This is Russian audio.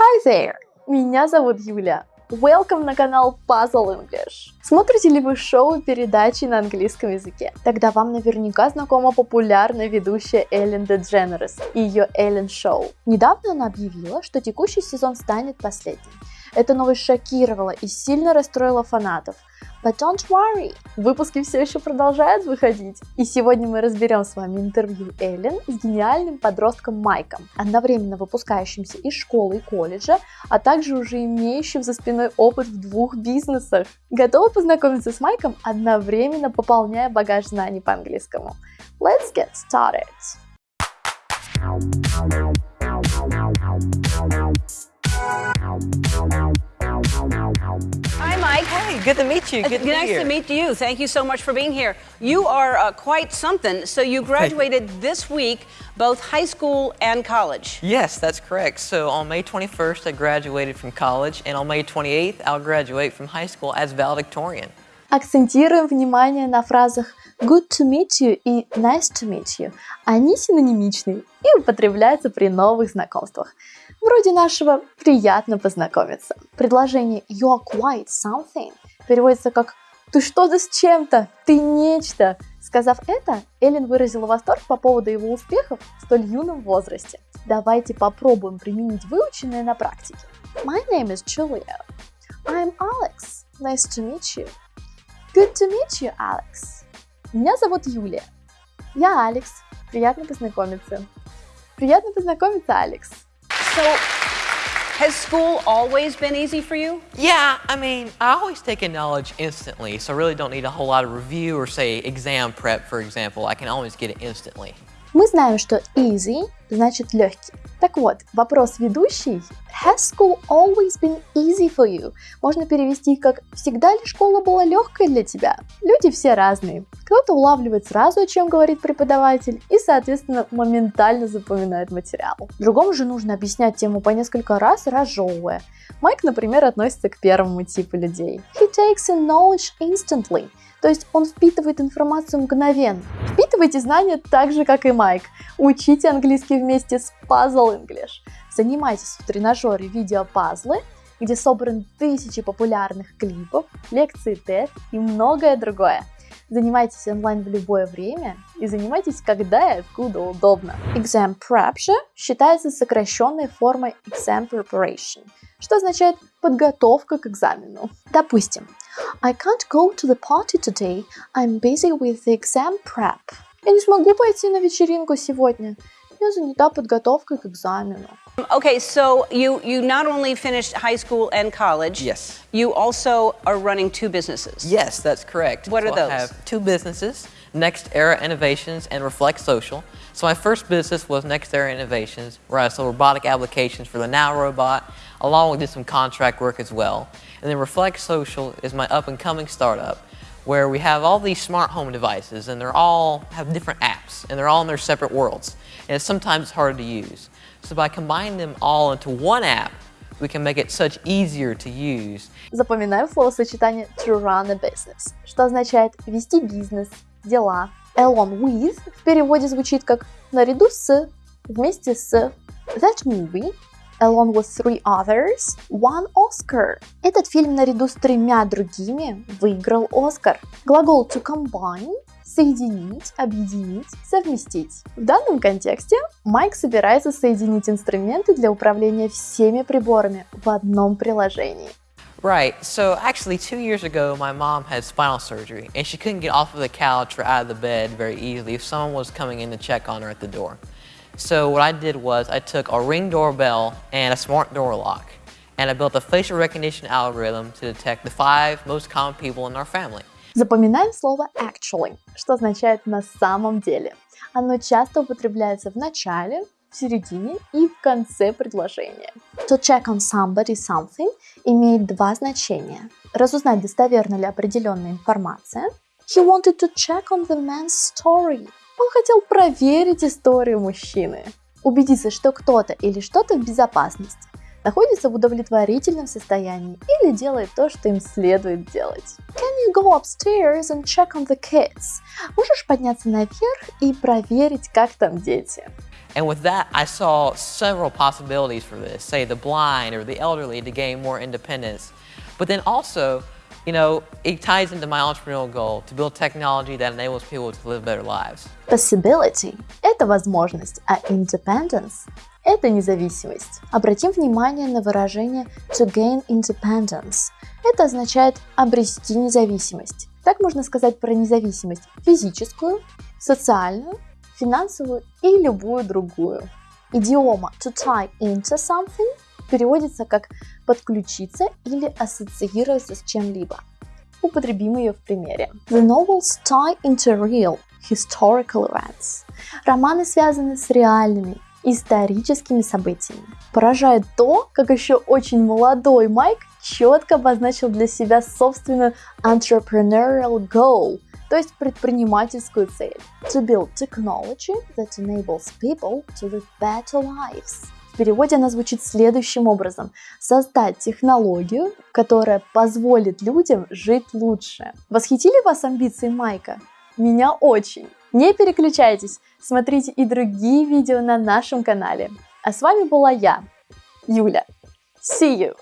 Hi there! Меня зовут Юля. Welcome на канал Puzzle English. Смотрите ли вы шоу передачи на английском языке? Тогда вам наверняка знакома популярная ведущая Эллен Дедженерес и ее Эллен Шоу. Недавно она объявила, что текущий сезон станет последним. Эта новость шокировала и сильно расстроила фанатов. But don't worry, выпуски все еще продолжают выходить. И сегодня мы разберем с вами интервью Эллен с гениальным подростком Майком, одновременно выпускающимся из школы и колледжа, а также уже имеющим за спиной опыт в двух бизнесах. Готовы познакомиться с Майком, одновременно пополняя багаж знаний по английскому? Let's get started! Hi, Mike. Hey, good to meet you. Good to nice here. to meet you. Thank you so much for being here. You are uh, quite something. So you graduated this week, both high school and college. Yes, that's correct. So on May 21st, I graduated from college, and on May 28th, I'll graduate from high school as valedictorian. Акцентируем внимание на фразах good to meet you и nice to meet you. Они синонимичны и употребляются при новых знакомствах. Вроде нашего «приятно познакомиться». Предложение «you're quite something» переводится как «ты что-то с чем-то, ты нечто». Сказав это, Эллен выразила восторг по поводу его успехов в столь юном возрасте. Давайте попробуем применить выученное на практике. My name is Julia. I'm Alex. Nice to meet you. Good to meet you, Alex. Меня зовут Юлия. Я Алекс. Приятно познакомиться. Приятно познакомиться, Алекс. So, has school always been easy for you? Yeah, I mean, I always take in knowledge instantly, so I really don't need a whole lot of review or, say, exam prep, for example. I can always get it instantly. Мы знаем, что easy значит легкий. Так вот, вопрос ведущий Has school always been easy for you? Можно перевести как «Всегда ли школа была легкой для тебя?» Люди все разные. Кто-то улавливает сразу, о чем говорит преподаватель, и, соответственно, моментально запоминает материал. Другому же нужно объяснять тему по несколько раз, разжевывая. Майк, например, относится к первому типу людей. He takes in knowledge instantly. То есть он впитывает информацию мгновенно. Впитывайте знания так же, как и Майк. Учите английский вместе с Puzzle English. Занимайтесь в тренажере видеопазлы, где собраны тысячи популярных клипов, лекции TED и многое другое. Занимайтесь онлайн в любое время и занимайтесь когда и откуда удобно. Exam prep же считается сокращенной формой exam preparation, что означает подготовка к экзамену. Допустим, I can't go to the party today, I'm busy with the exam prep. Я не смогу пойти на вечеринку сегодня, я занята подготовкой к экзамену. Okay, so you, you not only finished high school and college, Yes. you also are running two businesses. Yes, that's correct. What are those? I have two businesses, Next Era Innovations and Reflect Social. So my first business was Next Era Innovations, where I sold robotic applications for the Now robot, along with did some contract work as well. And then Reflect Social is my up-and-coming startup, where we have all these smart home devices, and they're all have different apps, and they're all in their separate worlds. And it's sometimes hard to use. So by combining them all into one app, we can make it such easier to use Запоминаем словосочетание to run a business, что означает вести бизнес, дела. Along with в переводе звучит как наряду с, вместе с. That movie, along with three others, won Oscar. Этот фильм наряду с тремя другими выиграл Оскар. Глагол to combine соединить, объединить, совместить. В данном контексте Майк собирается соединить инструменты для управления всеми приборами в одном приложении. Right. So actually, two years ago, my mom had spinal surgery, and she couldn't get off of the couch or out of the bed very easily if someone was coming in to check on her at the door. So what I did was I took a ring doorbell and a smart door lock, and I built a facial recognition algorithm to detect the five most common people in our family. Запоминаем слово actually, что означает на самом деле. Оно часто употребляется в начале, в середине и в конце предложения. To check on somebody something имеет два значения. Разузнать, достоверна ли определенная информация. He wanted to check on the man's story. Он хотел проверить историю мужчины. Убедиться, что кто-то или что-то в безопасности находится в удовлетворительном состоянии или делает то, что им следует делать. Can you go upstairs and check on the kids? Можешь подняться наверх и проверить, как там дети? And with that, I saw several possibilities for this, say the blind or the elderly to gain more independence. But then also, you know, it ties into my entrepreneurial goal to build technology that enables people to live better lives. Possibility – это возможность, а independence – это независимость. Обратим внимание на выражение to gain independence. Это означает обрести независимость. Так можно сказать про независимость физическую, социальную, финансовую и любую другую. Идиома to tie into something переводится как подключиться или ассоциироваться с чем-либо. Употребим ее в примере. The novels tie into real historical events. Романы связаны с реальными историческими событиями. Поражает то, как еще очень молодой Майк четко обозначил для себя собственную entrepreneurial goal, то есть предпринимательскую цель. To build technology that enables people to live better lives. В переводе она звучит следующим образом. Создать технологию, которая позволит людям жить лучше. Восхитили вас амбиции Майка? Меня очень. Не переключайтесь, смотрите и другие видео на нашем канале. А с вами была я, Юля. See you!